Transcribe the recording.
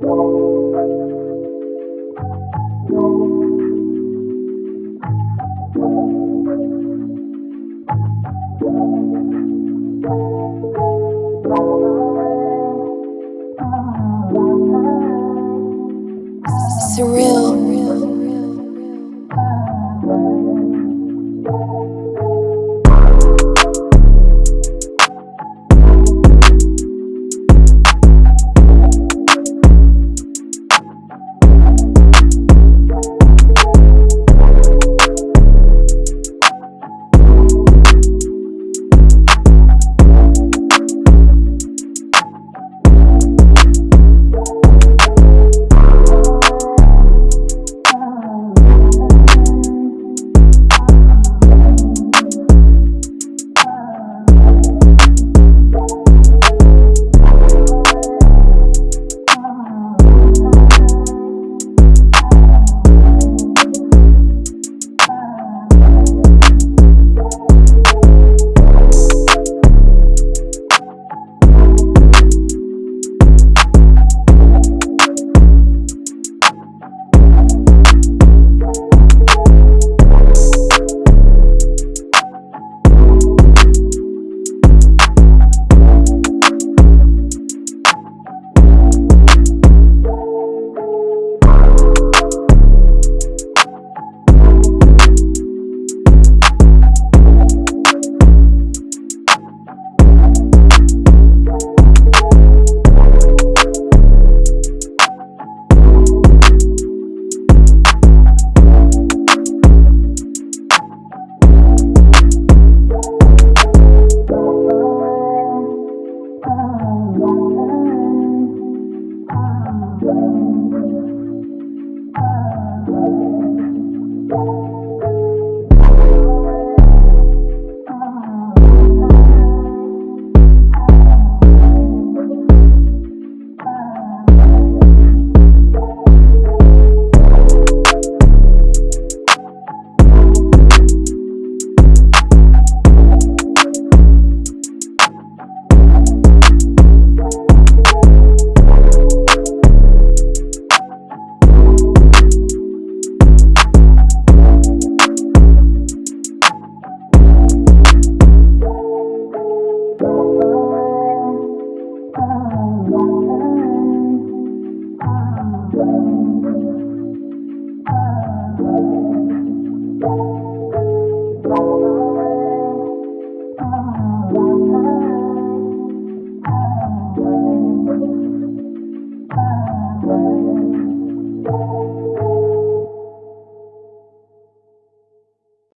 you.